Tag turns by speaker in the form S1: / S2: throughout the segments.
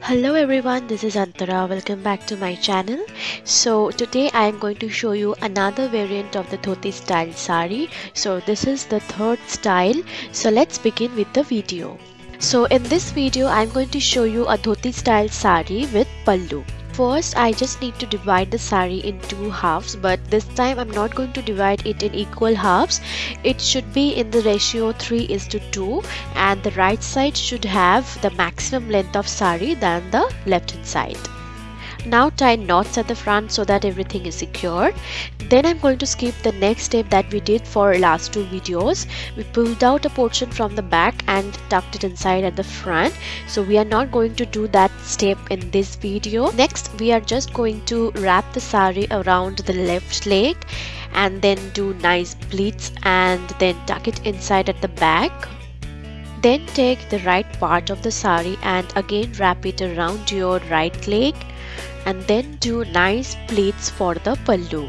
S1: Hello everyone, this is Antara. Welcome back to my channel. So today I am going to show you another variant of the dhoti style sari. So this is the third style. So let's begin with the video. So in this video I am going to show you a dhoti style sari with pallu. First, I just need to divide the sari in two halves, but this time I'm not going to divide it in equal halves. It should be in the ratio 3 is to 2 and the right side should have the maximum length of sari than the left hand side. Now tie knots at the front so that everything is secured. Then I'm going to skip the next step that we did for last two videos. We pulled out a portion from the back and tucked it inside at the front. So we are not going to do that step in this video. Next we are just going to wrap the sari around the left leg and then do nice pleats and then tuck it inside at the back. Then take the right part of the sari and again wrap it around your right leg and then do nice pleats for the pallu.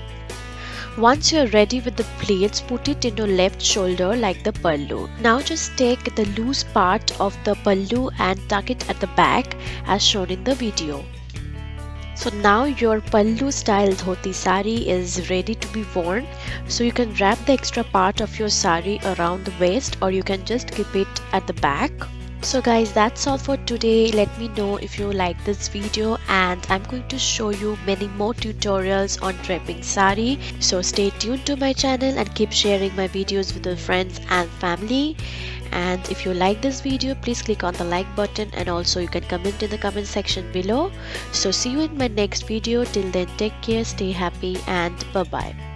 S1: Once you're ready with the pleats, put it in your left shoulder like the pallu. Now just take the loose part of the pallu and tuck it at the back as shown in the video. So now your pallu style dhoti sari is ready to be worn. So you can wrap the extra part of your sari around the waist or you can just keep it at the back so guys that's all for today. Let me know if you like this video and i'm going to show you many more tutorials on draping sari. So stay tuned to my channel and keep sharing my videos with your friends and family. And if you like this video please click on the like button and also you can comment in the comment section below. So see you in my next video. Till then take care stay happy and bye bye